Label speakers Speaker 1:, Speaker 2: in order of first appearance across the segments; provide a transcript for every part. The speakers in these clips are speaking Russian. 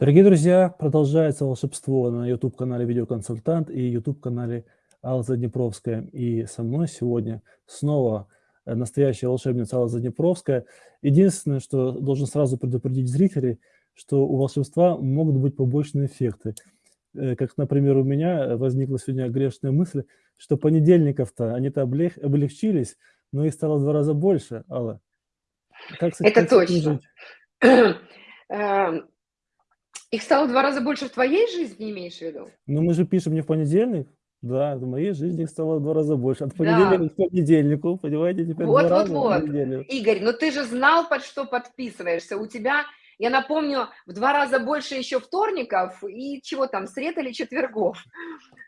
Speaker 1: Дорогие друзья, продолжается волшебство на YouTube-канале «Видеоконсультант» и YouTube-канале Алла Заднепровская. И со мной сегодня снова э, настоящая волшебница Алла Заднепровская. Единственное, что должен сразу предупредить зрителей, что у волшебства могут быть побочные эффекты. Э, как, например, у меня возникла сегодня грешная мысль, что понедельников-то они-то облегчились, но их стало в два раза больше, Алла.
Speaker 2: Как, Это как точно. Их стало в два раза больше в твоей жизни, имеешь в виду?
Speaker 1: Ну, мы же пишем не в понедельник. Да, в моей жизни их стало в два раза больше. От понедельника да. к понедельнику, понимаете, теперь
Speaker 2: вот, два вот, раза вот. Игорь, ну ты же знал, под что подписываешься. У тебя я напомню, в два раза больше еще вторников и чего там, сред или четвергов.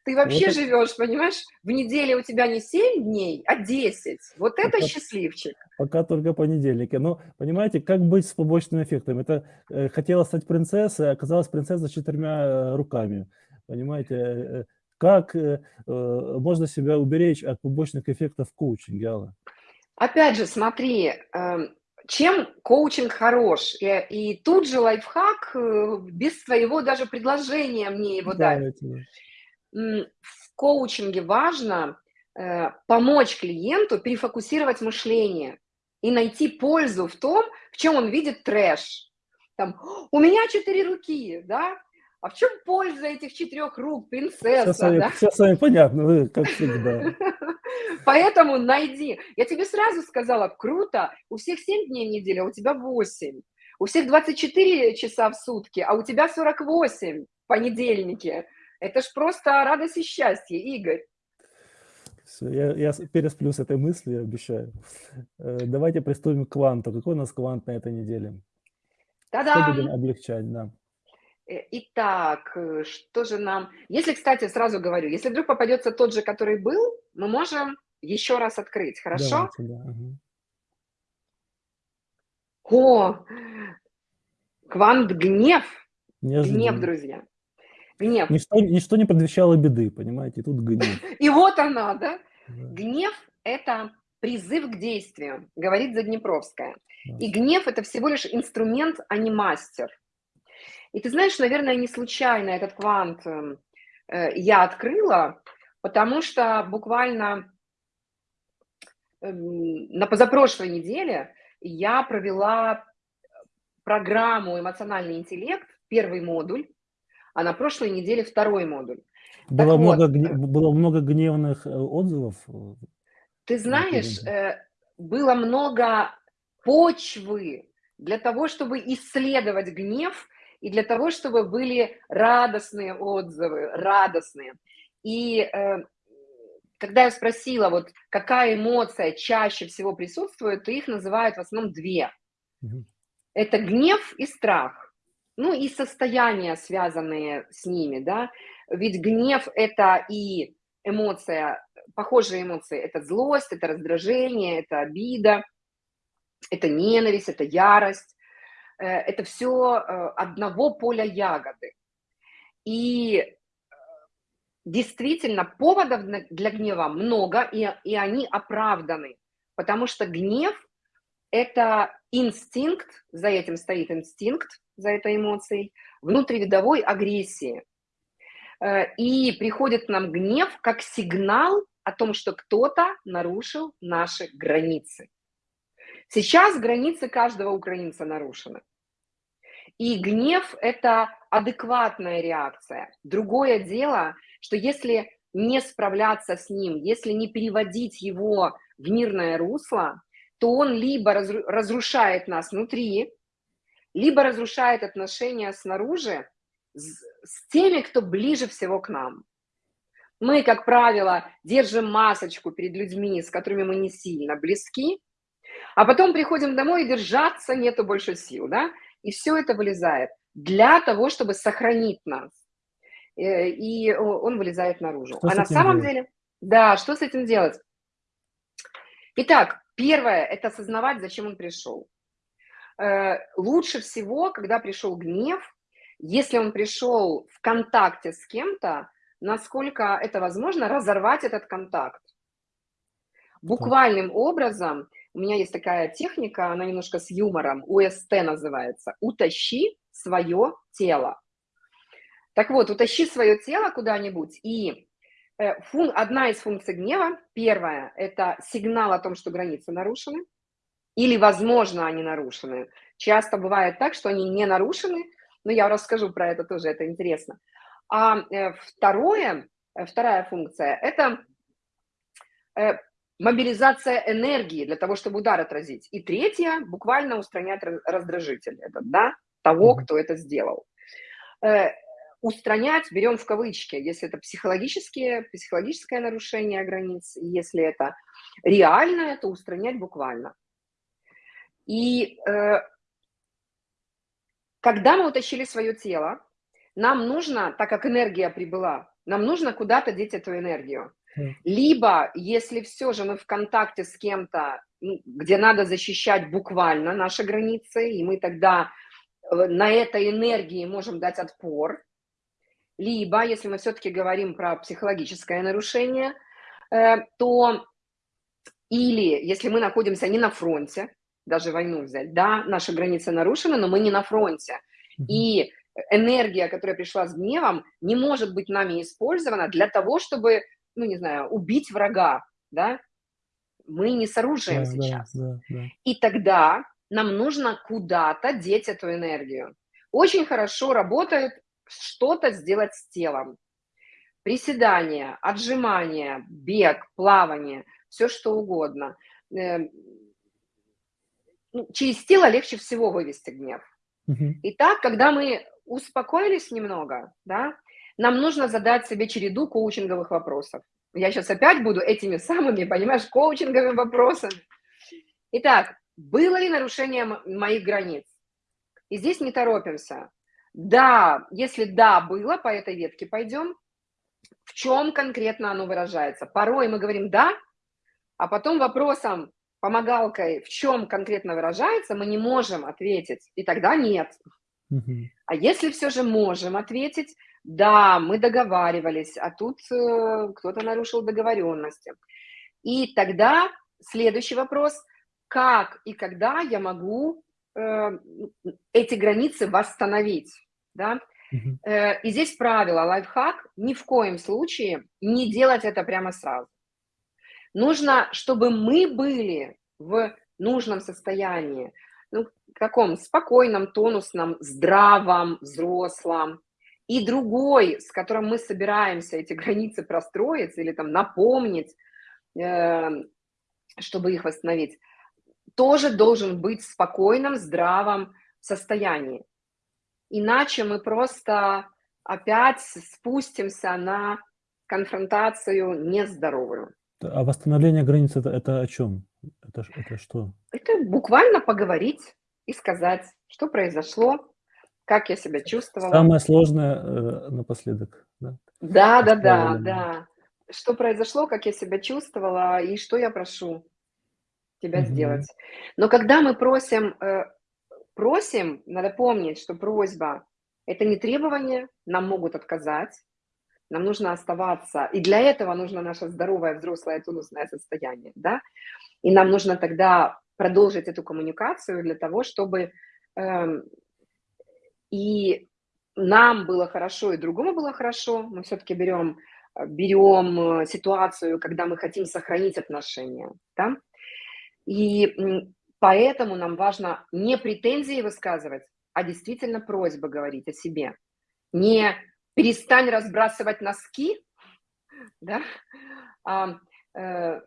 Speaker 2: Ты вообще вот живешь, понимаешь, в неделе у тебя не 7 дней, а 10. Вот это пока, счастливчик.
Speaker 1: Пока только понедельники. Но понимаете, как быть с побочным эффектом? Это э, хотела стать принцессой, а оказалась принцесса с четырьмя э, руками. Понимаете, э, э как э, можно себя уберечь от побочных эффектов коучинга, Алла?
Speaker 2: Опять же, смотри, э, чем коучинг хорош? И, и тут же лайфхак, э, без своего даже предложения мне его да, дать. В коучинге важно э, помочь клиенту перефокусировать мышление и найти пользу в том, в чем он видит трэш. Там, у меня четыре руки, да, а в чем польза этих четырех рук, принцесса? Все
Speaker 1: с вами, да? все с вами понятно, вы как всегда.
Speaker 2: Поэтому найди. Я тебе сразу сказала, круто, у всех 7 дней в неделю, а у тебя 8. У всех 24 часа в сутки, а у тебя 48 в понедельнике. Это ж просто радость и счастье, Игорь.
Speaker 1: Все, я, я пересплю с этой мыслью, обещаю. Э, давайте приступим к кванту. Какой у нас квант на этой неделе? Что будем облегчать, да.
Speaker 2: Э, итак, э, что же нам... Если, кстати, сразу говорю, если вдруг попадется тот же, который был, мы можем еще раз открыть, хорошо? Давайте, да. Угу. О, квант гнев. Неожиданно. Гнев, друзья.
Speaker 1: Гнев. Ничто, ничто не предвещало беды, понимаете, тут гнев.
Speaker 2: И вот она, да? да. Гнев – это призыв к действию, говорит Заднепровская. Да. И гнев – это всего лишь инструмент, а не мастер. И ты знаешь, наверное, не случайно этот квант эм, э, я открыла, потому что буквально на позапрошлой неделе я провела программу «Эмоциональный интеллект», первый модуль, а на прошлой неделе второй модуль.
Speaker 1: Было, много, вот, э, было много гневных э, отзывов?
Speaker 2: Ты знаешь, было много почвы для того, чтобы исследовать гнев и для того, чтобы были радостные отзывы, радостные. И э, когда я спросила, вот какая эмоция чаще всего присутствует, то их называют в основном две. Угу. Это гнев и страх. Ну и состояния, связанные с ними, да. Ведь гнев – это и эмоция, похожие эмоции – это злость, это раздражение, это обида, это ненависть, это ярость. Э, это все э, одного поля ягоды. И действительно поводов для гнева много, и, и они оправданы, потому что гнев – это инстинкт, за этим стоит инстинкт, за этой эмоцией, внутривидовой агрессии. И приходит нам гнев как сигнал о том, что кто-то нарушил наши границы. Сейчас границы каждого украинца нарушены. И гнев – это адекватная реакция. Другое дело, что если не справляться с ним, если не переводить его в мирное русло, то он либо разрушает нас внутри, либо разрушает отношения снаружи с теми, кто ближе всего к нам. Мы, как правило, держим масочку перед людьми, с которыми мы не сильно близки, а потом приходим домой и держаться нету больше сил, да? И все это вылезает для того, чтобы сохранить нас. Э, и он вылезает наружу. Что а на самом делать? деле, да, что с этим делать? Итак, первое – это осознавать, зачем он пришел. Э, лучше всего, когда пришел гнев, если он пришел в контакте с кем-то, насколько это возможно, разорвать этот контакт. Буквальным образом – у меня есть такая техника, она немножко с юмором, УСТ называется. Утащи, свое тело. Так вот, утащи свое тело куда-нибудь, и э, фун, одна из функций гнева, первая, это сигнал о том, что границы нарушены, или, возможно, они нарушены. Часто бывает так, что они не нарушены, но я расскажу про это тоже, это интересно. А э, второе, э, вторая функция – это мобилизация энергии для того, чтобы удар отразить. И третья – буквально устранять раздражитель этот, да, того, кто это сделал. Устранять берем в кавычки, если это психологические, психологическое нарушение границ, если это реальное, то устранять буквально. И э, когда мы утащили свое тело, нам нужно, так как энергия прибыла, нам нужно куда-то деть эту энергию. Либо, если все же мы в контакте с кем-то, где надо защищать буквально наши границы, и мы тогда э, на этой энергии можем дать отпор, либо, если мы все-таки говорим про психологическое нарушение, э, то или если мы находимся не на фронте, даже войну взять, да, наши границы нарушены, но мы не на фронте. И энергия, которая пришла с гневом, не может быть нами использована для того, чтобы, ну, не знаю, убить врага, да. Мы не с оружием
Speaker 1: да,
Speaker 2: сейчас.
Speaker 1: Да, да, да.
Speaker 2: И тогда нам нужно куда-то деть эту энергию. Очень хорошо работает что-то сделать с телом. Приседания, отжимания, бег, плавание, все что угодно эм, ну, через тело легче всего вывести гнев.
Speaker 1: Угу.
Speaker 2: Итак, когда мы успокоились немного, да, нам нужно задать себе череду коучинговых вопросов. Я сейчас опять буду этими самыми, понимаешь, коучинговыми вопросами. Итак, было ли нарушение моих границ? И здесь не торопимся. Да, если да, было, по этой ветке пойдем. В чем конкретно оно выражается? Порой мы говорим «да», а потом вопросом помогалкой, в чем конкретно выражается, мы не можем ответить, и тогда нет. А если все же можем ответить, да, мы договаривались, а тут э, кто-то нарушил договоренности. И тогда следующий вопрос, как и когда я могу э, эти границы восстановить, да? Э, и здесь правило, лайфхак, ни в коем случае не делать это прямо сразу. Нужно, чтобы мы были в нужном состоянии, ну, каком спокойном, тонусном, здравом, взрослом. И другой, с которым мы собираемся эти границы простроить или там напомнить, э, чтобы их восстановить, тоже должен быть в спокойном, здравом состоянии. Иначе мы просто опять спустимся на конфронтацию нездоровую.
Speaker 1: А восстановление границ это, это о чем? Это, это что?
Speaker 2: Это буквально поговорить и сказать, что произошло, как я себя чувствовала.
Speaker 1: Самое сложное э, напоследок. Да,
Speaker 2: да, да, да, да. Что произошло, как я себя чувствовала и что я прошу тебя угу. сделать. Но когда мы просим, э, просим, надо помнить, что просьба – это не требование, нам могут отказать, нам нужно оставаться, и для этого нужно наше здоровое взрослое тонусное состояние, да, и нам нужно тогда продолжить эту коммуникацию для того, чтобы э, и нам было хорошо, и другому было хорошо, мы все-таки берем, берем э, ситуацию, когда мы хотим сохранить отношения, да, и поэтому нам важно не претензии высказывать, а действительно просьбы говорить о себе, не перестань разбрасывать носки, да, а, э,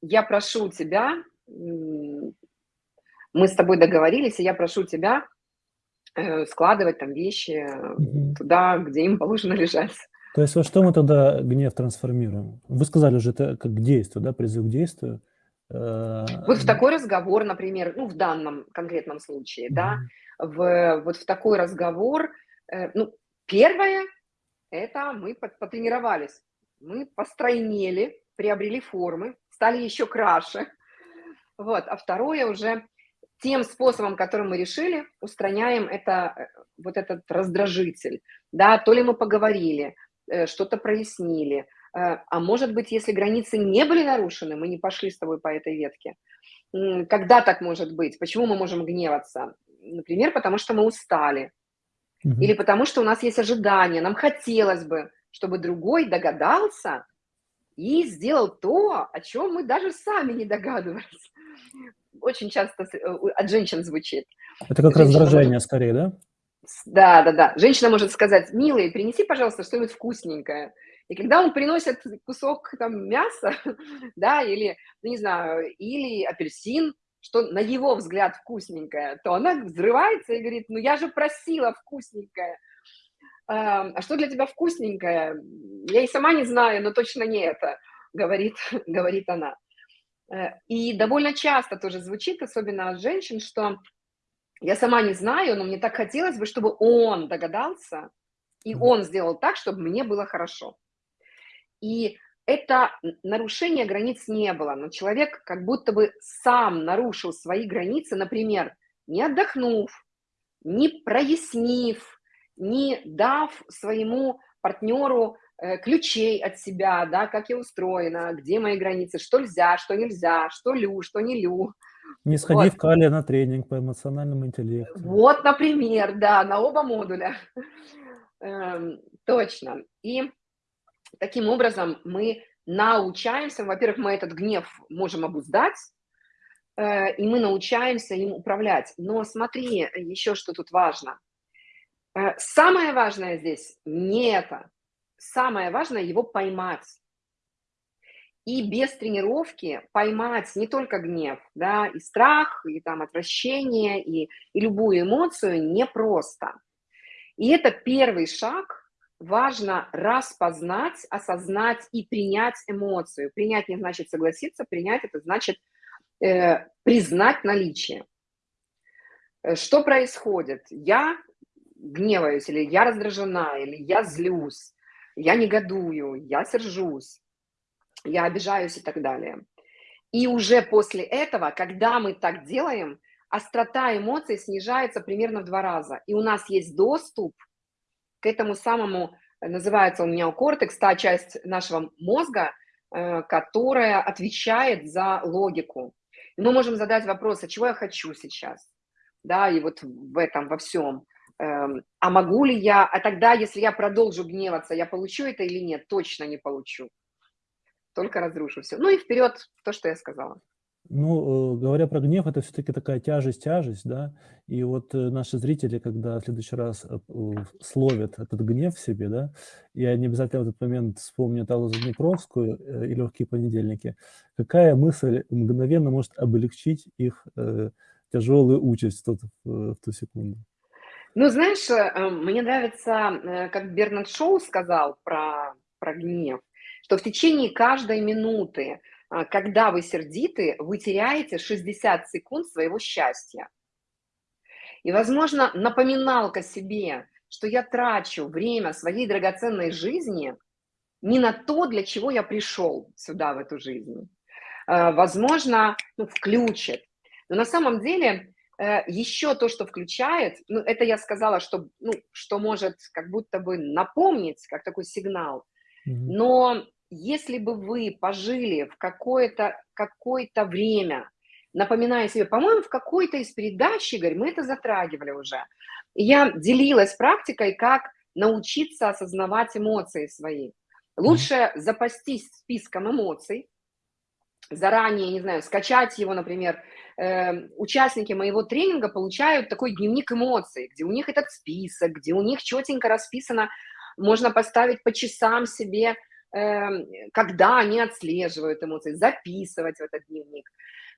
Speaker 2: я прошу тебя, мы с тобой договорились, и я прошу тебя э, складывать там вещи угу. туда, где им положено лежать.
Speaker 1: То есть во что мы тогда гнев трансформируем? Вы сказали уже это как действие, да, призыв к действию.
Speaker 2: Э, вот в такой разговор, например, ну, в данном конкретном случае, да, в, вот в такой разговор, ну, первое, это мы потренировались, мы постройнели, приобрели формы, стали еще краше. Вот. А второе уже тем способом, которым мы решили, устраняем это, э, вот этот раздражитель. Да, то ли мы поговорили, э, что-то прояснили, э, а может быть, если границы не были нарушены, мы не пошли с тобой по этой ветке. Когда так может быть? Почему мы можем гневаться? Например, потому что мы устали,
Speaker 1: Мгм.
Speaker 2: или потому что у нас есть ожидания, нам хотелось бы, чтобы другой догадался и сделал то, о чем мы даже сами не догадывались. Очень часто э, от женщин звучит.
Speaker 1: Это как
Speaker 2: Женщина
Speaker 1: раздражение скорее, да?
Speaker 2: Да, да, да. Женщина может сказать, милый, принеси, пожалуйста, что-нибудь вкусненькое. И когда он приносит кусок там мяса, да, или, ну, не знаю, или апельсин, что на его взгляд вкусненькое, то она взрывается и говорит, ну я же просила вкусненькое. А а что для тебя вкусненькое? Я и сама не знаю, но точно не это, говорит, говорит она. Э, И довольно часто тоже звучит, особенно от женщин, что я сама не знаю, но мне так хотелось бы, чтобы он догадался, и он сделал так, чтобы мне было хорошо. И это нарушение границ не было, но человек как будто бы сам нарушил свои границы, например, не отдохнув, не прояснив, не дав своему партнеру ключей от себя, да, как я устроена, где мои границы, что нельзя, что нельзя, что лю, что не лю.
Speaker 1: Не
Speaker 2: Вот.
Speaker 1: сходив Калия на тренинг по эмоциональному интеллекту.
Speaker 2: Вот, например, да, на оба модуля. Эм, Точно. И таким образом мы научаемся, во-первых, мы этот гнев можем обуздать, э, и мы научаемся им управлять. Но смотри, еще что тут важно. Э, Самое важное здесь не это. Самое важное его поймать. И без тренировки поймать не только гнев, да, и страх, и там отвращение, и, и любую эмоцию непросто. И это первый шаг. Важно распознать, осознать и принять эмоцию. Принять не значит согласиться, принять это значит э, признать наличие. Э, Что происходит? Я гневаюсь, или я раздражена, или я злюсь, я негодую, я сержусь, я обижаюсь и так далее. И уже после этого, когда мы так делаем, острота эмоций снижается примерно в два раза. И у нас есть доступ к этому самому, называется у меня кортекс, та часть нашего мозга, э, которая отвечает за логику. И мы можем задать вопрос, а чего я хочу сейчас? Да, и вот в этом, во всем. Эм, А могу ли я, а тогда, если я продолжу гневаться, я получу это или нет? Точно не получу. Только разрушу все. Ну и вперед то, что я сказала.
Speaker 1: Ну, э, говоря про гнев, это все-таки такая тяжесть-тяжесть, да, и вот э, наши зрители, когда в следующий раз э, словят этот гнев в себе, да, и они обязательно в этот момент вспомнят Аллу Заднепровскую и «Легкие понедельники», какая мысль мгновенно может облегчить их тяжелую участь в ту секунду?
Speaker 2: Ну, знаешь, э, э, мне нравится, э, как Бернард Шоу сказал про, про гнев, что в течение каждой минуты, когда вы сердиты, вы теряете 60 секунд своего счастья. И, возможно, напоминалка себе, что я трачу время своей драгоценной жизни не на то, для чего я пришел сюда, в эту жизнь. Возможно, ну, включит. Но на самом деле еще то, что включает, ну, это я сказала, что, ну, что может как будто бы напомнить, как такой сигнал.
Speaker 1: Мгм.
Speaker 2: Но если бы вы пожили в какое-то какое время, напоминая себе, по-моему, в какой-то из передач, Игорь, мы это затрагивали уже, я делилась практикой, как научиться осознавать эмоции свои. Лучше запастись списком эмоций, заранее, не знаю, скачать его, например, э, участники моего тренинга получают такой дневник эмоций, где у них этот список, где у них четенько расписано, можно поставить по часам себе, э, когда они отслеживают эмоции, записывать в этот дневник.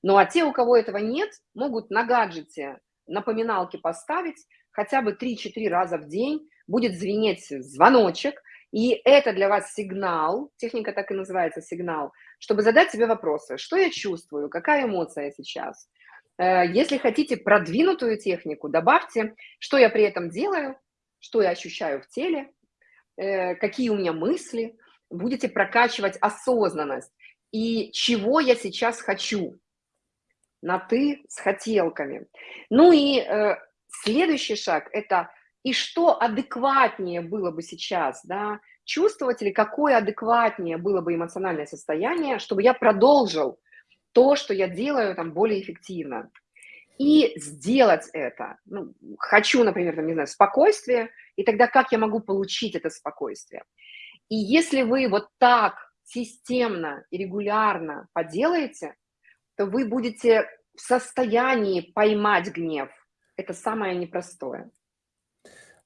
Speaker 2: Ну а те, у кого этого нет, могут на гаджете напоминалки поставить хотя бы 3-4 раза в день, будет звенеть звоночек, и это для вас сигнал, техника так и называется сигнал, чтобы задать себе вопросы, что я чувствую, какая эмоция сейчас. Э, Если хотите продвинутую технику, добавьте, что я при этом делаю, что я ощущаю в теле, э, какие у меня мысли, будете прокачивать осознанность. И чего я сейчас хочу? На «ты» с хотелками. Ну и э, следующий шаг – это и что адекватнее было бы сейчас, да, чувствовать или какое адекватнее было бы эмоциональное состояние, чтобы я продолжил то, что я делаю там более эффективно. и сделать это. Ну, хочу, например, там, не знаю, спокойствие, и тогда как я могу получить это спокойствие? И если вы вот так системно и регулярно поделаете, то вы будете в состоянии поймать гнев. Это самое непростое.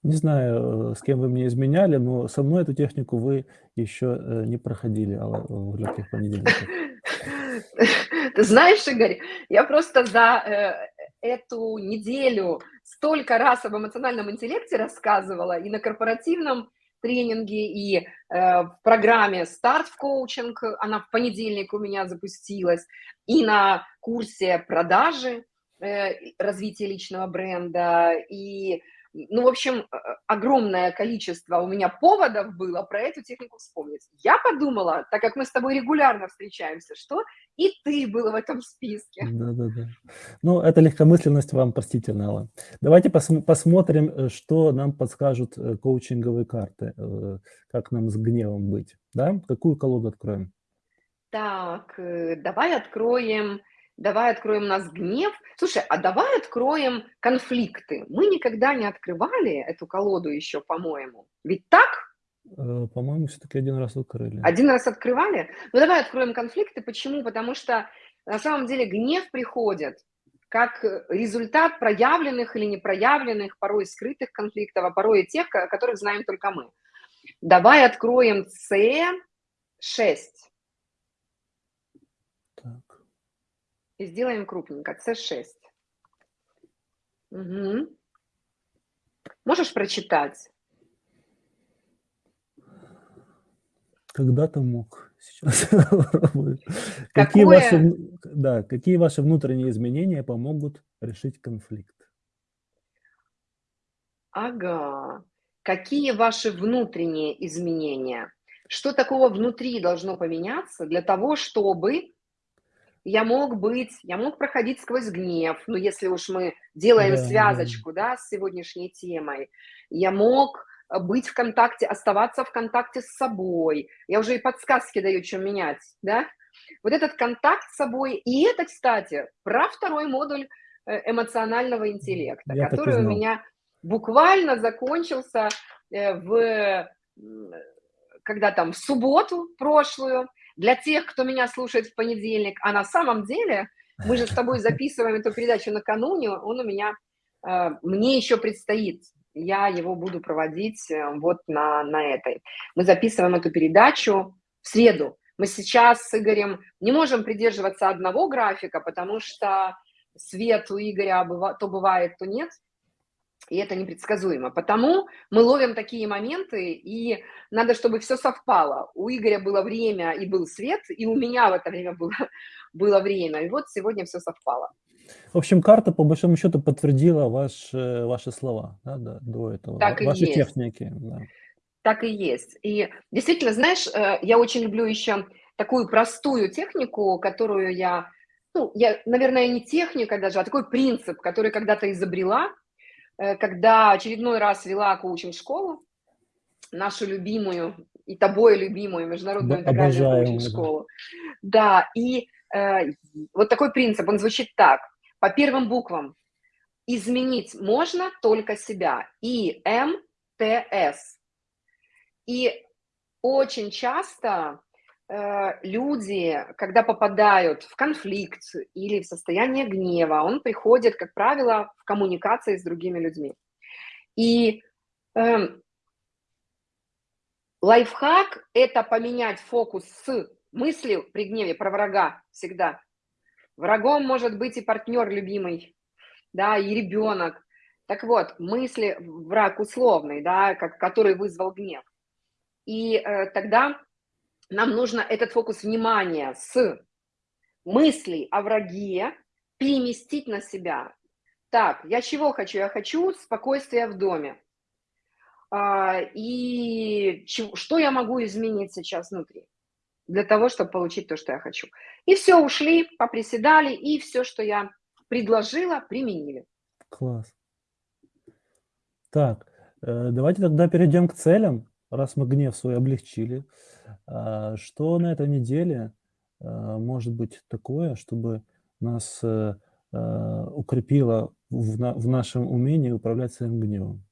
Speaker 1: Не знаю, э, с кем вы мне изменяли, но со мной эту технику вы еще э, не проходили Алла, в легких понедельниках.
Speaker 2: Ты знаешь, Игорь, я просто за э, эту неделю столько раз об эмоциональном интеллекте рассказывала и на корпоративном тренинге, и э, в программе «Старт в коучинг», она в понедельник у меня запустилась, и на курсе продажи, э, развития личного бренда, и ну, в общем, э, огромное количество у меня поводов было про эту технику вспомнить. Я подумала, так как мы с тобой регулярно встречаемся, что и ты был в этом списке.
Speaker 1: Да-да-да. Ну, эта легкомысленность вам простительна, Алла. Давайте пос посмотрим, э, что нам подскажут э, коучинговые карты, как нам с гневом быть. Да? Какую колоду откроем?
Speaker 2: Так, давай откроем давай откроем нас гнев. Слушай, а давай откроем конфликты. Мы никогда не открывали эту колоду еще, по-моему. Ведь так?
Speaker 1: Э, по-моему, все-таки один раз открыли.
Speaker 2: Один раз открывали? Ну, давай откроем конфликты. Почему? Потому что на самом деле гнев приходит как результат проявленных или непроявленных, порой скрытых конфликтов, а порой и тех, которых знаем только мы. Давай откроем С6. И сделаем крупненько, С6. Угу. Можешь прочитать?
Speaker 1: Когда-то мог, сейчас какие, ваши, да, какие ваши внутренние изменения помогут решить конфликт?
Speaker 2: Ага. Какие ваши внутренние изменения? Что такого внутри должно поменяться для того, чтобы я мог быть, я мог проходить сквозь гнев, ну, если уж мы делаем да, связочку, да. с сегодняшней темой, я мог э, быть в контакте, оставаться в контакте с собой, я уже и подсказки даю, что менять, да, вот этот контакт с собой, и это, кстати, про второй модуль э, эмоционального интеллекта, я который у меня буквально закончился э, в, когда там, в субботу прошлую, для тех, кто меня слушает в понедельник, а на самом деле мы же с тобой записываем эту передачу накануне, он у меня, э, мне еще предстоит, я его буду проводить э, вот на, на этой. Мы записываем эту передачу в среду. Мы сейчас с Игорем не можем придерживаться одного графика, потому что свет у Игоря то бывает, то нет и это непредсказуемо. Потому мы ловим такие моменты, и надо, чтобы все совпало. У Игоря было время и был свет, и у меня в это время было, было время. И вот сегодня все совпало.
Speaker 1: В общем, карта, по большому счету, подтвердила ваш, э, ваши слова да, да, до этого,
Speaker 2: так
Speaker 1: ваши
Speaker 2: есть.
Speaker 1: техники. Да.
Speaker 2: Так и есть. И действительно, знаешь, э, я очень люблю еще такую простую технику, которую я, ну, я, наверное, не техника даже, а такой принцип, который когда-то изобрела, когда очередной раз вела коучинг-школу, нашу любимую и тобой любимую международную интегральную коучинг-школу. Да, и э, вот такой принцип, он звучит так. По первым буквам изменить можно только себя. И, М, Т, С. И очень часто Э, люди, когда попадают в конфликт или в состояние гнева, он приходит, как правило, в коммуникации с другими людьми. И э, лайфхак – это поменять фокус с мысли при гневе про врага всегда. Врагом может быть и партнер любимый, да, и ребенок. Так вот, мысли, враг условный, да, как, который вызвал гнев. И э, тогда нам нужно этот фокус внимания с мыслей о враге переместить на себя. Так, я чего хочу? Я хочу спокойствия в доме. А, и что я могу изменить сейчас внутри для того, чтобы получить то, что я хочу. И все, ушли, поприседали, и все, что я предложила, применили.
Speaker 1: Класс. Так, э, давайте тогда перейдем к целям, раз мы гнев свой облегчили. А, что на этой неделе а, может быть такое, чтобы нас э, укрепила в, на, в нашем умении управлять своим гневом.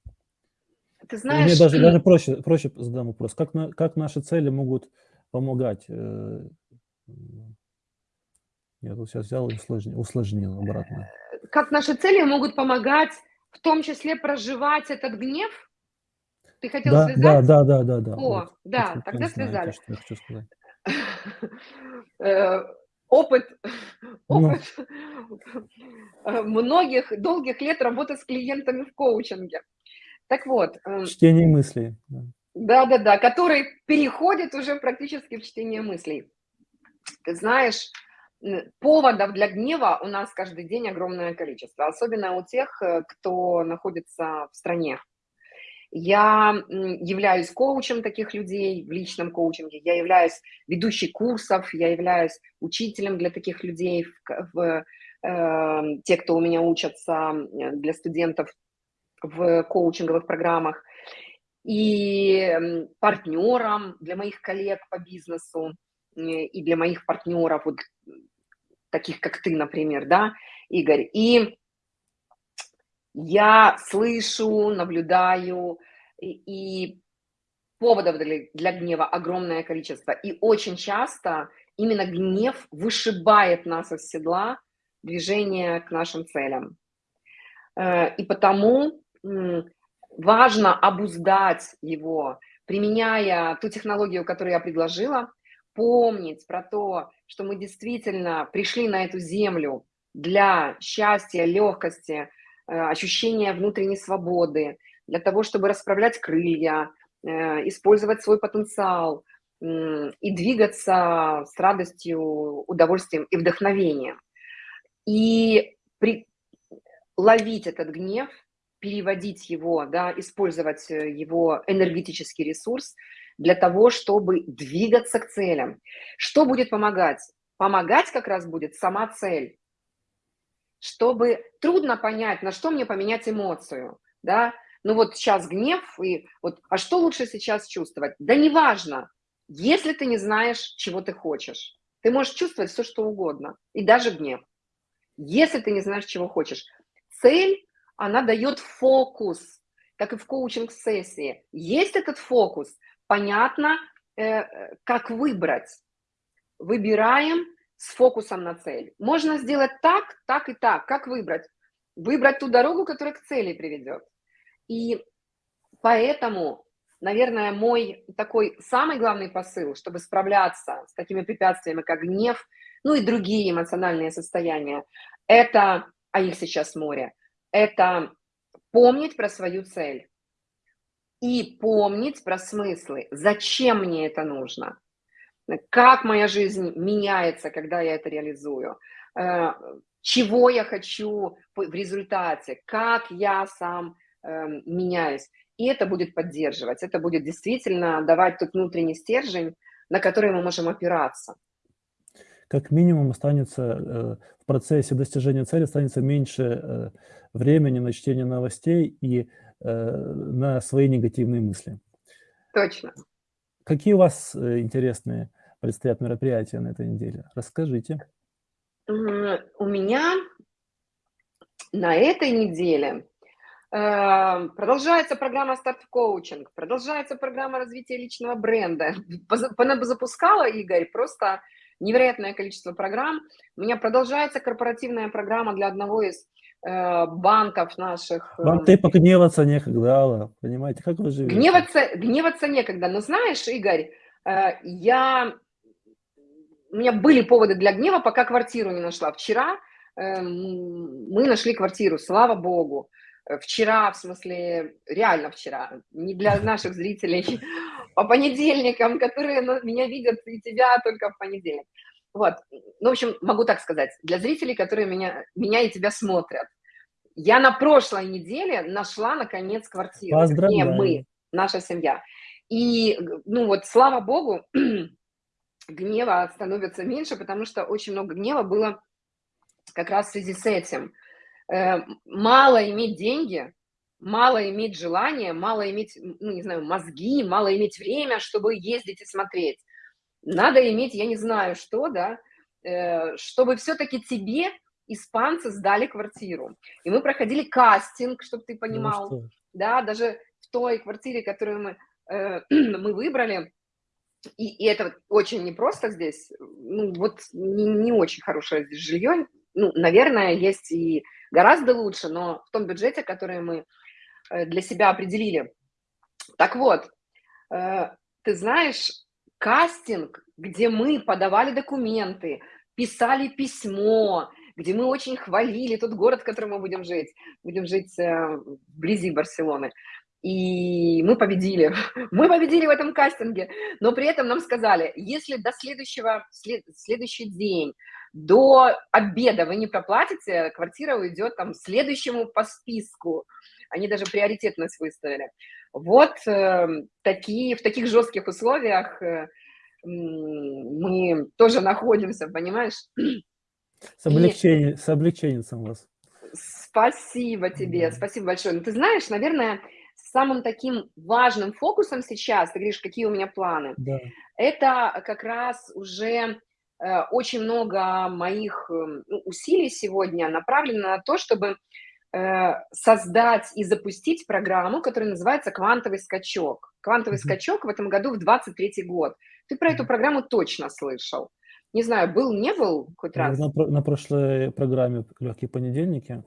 Speaker 2: Ты знаешь...
Speaker 1: Мне даже, даже проще, проще задам вопрос. Как, на, как наши цели могут помогать? Я тут сейчас взял и усложнил, усложнил обратно.
Speaker 2: Как наши цели могут помогать, в том числе проживать этот гнев? Ты хотел
Speaker 1: да,
Speaker 2: связать?
Speaker 1: Да, да, да, да. да.
Speaker 2: О,
Speaker 1: вот,
Speaker 2: да,
Speaker 1: вот,
Speaker 2: тогда связали.
Speaker 1: Что я хочу сказать.
Speaker 2: Э, опыт,
Speaker 1: Ну.
Speaker 2: опыт э, многих долгих лет работы с клиентами в коучинге. Так вот, эм,
Speaker 1: Чтение мыслей. да.
Speaker 2: да-да-да, который переходит уже практически в чтение мыслей. Ты знаешь, поводов для гнева у нас каждый день огромное количество, особенно у тех, э, кто находится в стране. Я являюсь коучем таких людей в личном коучинге, я являюсь ведущей курсов, я являюсь учителем для таких людей, в, в, э, те, кто у меня учатся, м, для студентов в коучинговых программах, и партнером для моих коллег по бизнесу, э, и для моих партнеров, вот, таких как ты, например, да, Игорь. И я слышу, наблюдаю, и, и поводов для, для гнева огромное количество. И очень часто именно гнев вышибает нас из седла движение к нашим целям. Э, И потому важно обуздать его, применяя ту технологию, которую я предложила, помнить про то, что мы действительно пришли на эту землю для счастья, легкости, э, ощущения внутренней свободы, для того, чтобы расправлять крылья, э, использовать свой потенциал и двигаться с радостью, удовольствием и вдохновением. И при- ловить этот гнев, переводить его, да, использовать э, его энергетический ресурс для того, чтобы двигаться к целям. Что будет помогать? Помогать как раз будет сама цель. Чтобы трудно понять, на что мне поменять эмоцию, да, ну вот сейчас гнев, и вот, а что лучше сейчас чувствовать? Да неважно, если ты не знаешь, чего ты хочешь. Ты можешь чувствовать все, что угодно, и даже гнев. Если ты не знаешь, чего хочешь. Цель, она дает фокус, как и в коучинг-сессии. Есть этот фокус, понятно, э, э, как выбрать. Выбираем с фокусом на цель. Можно сделать так, так и так. Как выбрать? Выбрать ту дорогу, которая к цели приведет. И поэтому, наверное, мой такой самый главный посыл, чтобы справляться с такими препятствиями, как гнев, ну и другие эмоциональные состояния, это, а их сейчас море, это помнить про свою цель и помнить про смыслы, зачем мне это нужно, как моя жизнь меняется, когда я это реализую, э, чего я хочу в результате, как я сам эм, меняюсь. И это будет поддерживать, это будет действительно давать тот внутренний стержень, на который мы можем опираться.
Speaker 1: Как минимум останется э, в процессе достижения цели останется меньше э, времени на чтение новостей и на свои негативные мысли.
Speaker 2: Точно.
Speaker 1: Какие у вас интересные предстоят мероприятия на этой неделе? Расскажите.
Speaker 2: У меня на этой неделе э, продолжается программа старт в коучинг, продолжается программа развития личного бренда. Запускала, Игорь, просто невероятное количество программ. У меня продолжается корпоративная программа для одного из э, банков наших. э,
Speaker 1: Вам ты погневаться некогда, Алла, понимаете, как вы живете?
Speaker 2: Гневаться, гневаться некогда. Но знаешь, Игорь, я... у меня были поводы для гнева, пока квартиру не нашла. Вчера э, мы нашли квартиру, слава богу. Э, Вчера, в смысле, реально вчера, не для наших зрителей, по понедельникам, которые меня видят и тебя только в понедельник. Вот, ну, в общем, могу так сказать, для зрителей, которые меня, меня и тебя смотрят. Я на прошлой неделе нашла, наконец, квартиру.
Speaker 1: Поздравляю.
Speaker 2: мы, наша семья. И, ну вот, слава богу, гнева становится меньше, потому что очень много гнева было как раз в связи с этим. Э, Мало иметь деньги, мало иметь желание, мало иметь, ну, не знаю, мозги, мало иметь время, чтобы ездить и смотреть. Надо иметь, я не знаю что, да, э, чтобы все-таки тебе испанцы сдали квартиру. И мы проходили кастинг, чтобы ты
Speaker 1: Ну
Speaker 2: понимал,
Speaker 1: что?
Speaker 2: да, даже в той квартире, которую мы, э, мы выбрали, и, и это очень непросто здесь, ну, вот не, не очень хорошее здесь жилье, ну, наверное, есть и гораздо лучше, но в том бюджете, который мы э, для себя определили. Так вот, э, ты знаешь, кастинг, где мы подавали документы, писали письмо, где мы очень хвалили тот город, в котором мы будем жить. Будем жить э, вблизи Барселоны. И мы победили. Мы победили в этом кастинге. Но при этом нам сказали, если до следующего, след, следующий день, до обеда вы не проплатите, квартира уйдет там следующему по списку. Они даже приоритетность выставили. Вот э, такие, в таких жестких условиях э, мы тоже находимся, понимаешь?
Speaker 1: С облегчением, и... с облегчением вас.
Speaker 2: Спасибо тебе, спасибо большое. Ну, ты знаешь, наверное, самым таким важным фокусом сейчас, ты говоришь, какие у меня планы,
Speaker 1: да.
Speaker 2: это как раз уже э, очень много моих э, усилий сегодня направлено на то, чтобы э, создать и запустить программу, которая называется «Квантовый скачок». «Квантовый mm-hmm. скачок» в этом году в 23 год. Ты про эту программу точно слышал. Не знаю, был, не был хоть раз?
Speaker 1: На, на прошлой программе «Легкие понедельники»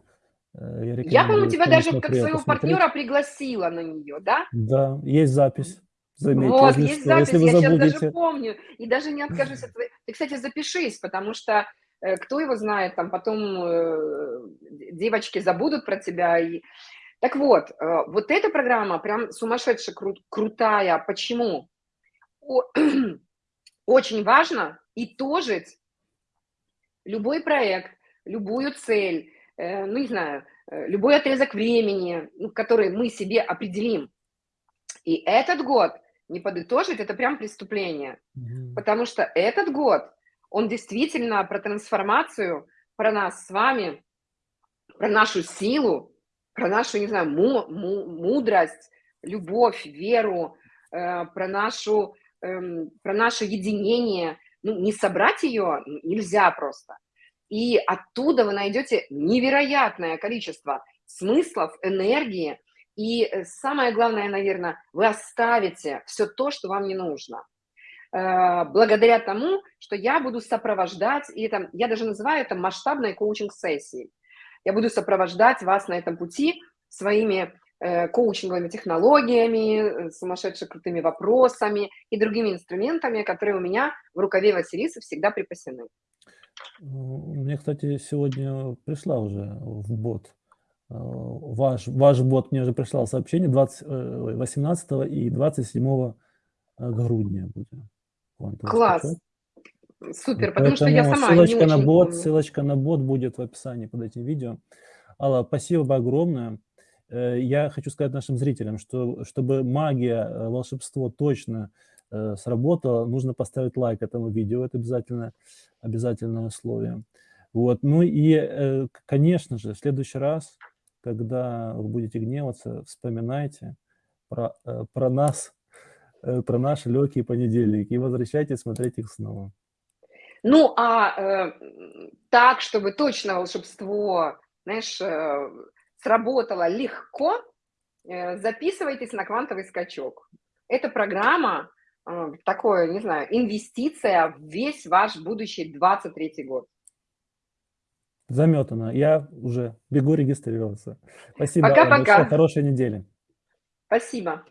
Speaker 2: я, я по-моему, тебя даже как своего посмотреть. партнера пригласила на нее, да?
Speaker 1: Да, есть запись. Заметьте,
Speaker 2: вот, есть что, запись, если я сейчас даже помню. И даже не откажусь от твоей... Ты, кстати, запишись, потому что э, кто его знает, там потом э, девочки забудут про тебя. И... Так вот, э, вот эта программа прям сумасшедше кру крутая. Почему? О очень важно итожить любой проект, любую цель, э, ну, не знаю, э, любой отрезок времени, ну, который мы себе определим. И этот год не подытожить – это прям преступление, mm-hmm. потому что этот год, он действительно про трансформацию, про нас с вами, про нашу силу, про нашу, не знаю, му- му- мудрость, любовь, веру, э, про нашу эм, про наше единение, ну, не собрать ее нельзя просто. И оттуда вы найдете невероятное количество смыслов, энергии, и э, самое главное, наверное, вы оставите все то, что вам не нужно. Э, благодаря тому, что я буду сопровождать, и это, я даже называю это масштабной коучинг-сессией. Я буду сопровождать вас на этом пути своими Э, коучинговыми технологиями, сумасшедше крутыми вопросами и другими инструментами, которые у меня в рукаве Василисы всегда припасены.
Speaker 1: Мне, кстати, сегодня пришла уже в бот. Э, ваш, ваш бот мне уже прислал сообщение 20, 18 и 27 грудня будет.
Speaker 2: Класс. Скачать. Супер, потому что я сама
Speaker 1: ссылочка
Speaker 2: не
Speaker 1: на
Speaker 2: очень
Speaker 1: бот,
Speaker 2: помню.
Speaker 1: ссылочка на бот будет в описании под этим видео. Алла, спасибо огромное. Э, я хочу сказать нашим зрителям, что чтобы магия, э, волшебство точно э, сработало, нужно поставить лайк этому видео, это обязательно, обязательное условие. Вот. Ну и, конечно же, в следующий раз, когда вы будете гневаться, вспоминайте про, про нас, про наши легкие понедельники и возвращайтесь смотреть их снова.
Speaker 2: Ну, а э, так, чтобы точно волшебство, знаешь, э, сработало легко, э, записывайтесь на квантовый скачок. Это программа, э, такое, не знаю, инвестиция в весь ваш будущий 23 год.
Speaker 1: Заметано. Я уже бегу регистрироваться. Спасибо.
Speaker 2: Пока-пока.
Speaker 1: Хорошей недели.
Speaker 2: Спасибо.